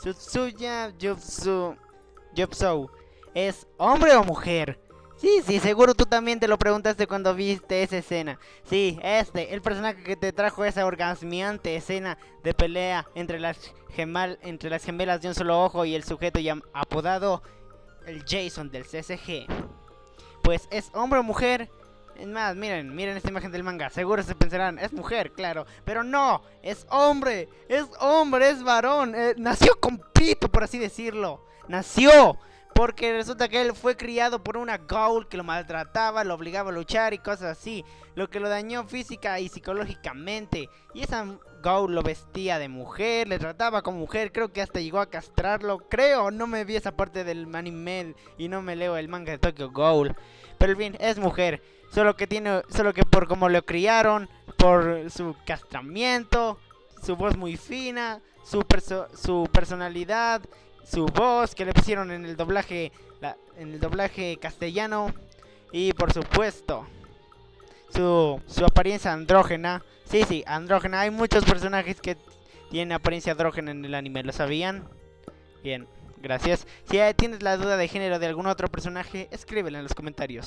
Tsutsuya Yubsu Yubsou ¿Es hombre o mujer? Sí, sí, seguro tú también te lo preguntaste cuando viste esa escena. Sí, este, el personaje que te trajo esa orgasmiante escena de pelea entre las, gemal, entre las gemelas de un solo ojo y el sujeto apodado el Jason del CSG. Pues, ¿es hombre o mujer? Es más, miren, miren esta imagen del manga. Seguro se pensarán, es mujer, claro. Pero no, es hombre, es hombre, es varón. Eh, nació con pito, por así decirlo. Nació. Porque resulta que él fue criado por una ghoul que lo maltrataba, lo obligaba a luchar y cosas así. Lo que lo dañó física y psicológicamente. Y esa ghoul lo vestía de mujer, le trataba como mujer. Creo que hasta llegó a castrarlo. Creo, no me vi esa parte del anime y no me leo el manga de Tokyo Ghoul. Pero en fin, es mujer. Solo que tiene, solo que por cómo lo criaron, por su castramiento, su voz muy fina, su, su personalidad su voz que le pusieron en el doblaje en el doblaje castellano y por supuesto su, su apariencia andrógena. Sí, sí, andrógena. Hay muchos personajes que tienen apariencia andrógena en el anime, ¿lo sabían? Bien, gracias. Si tienes la duda de género de algún otro personaje, escríbelo en los comentarios.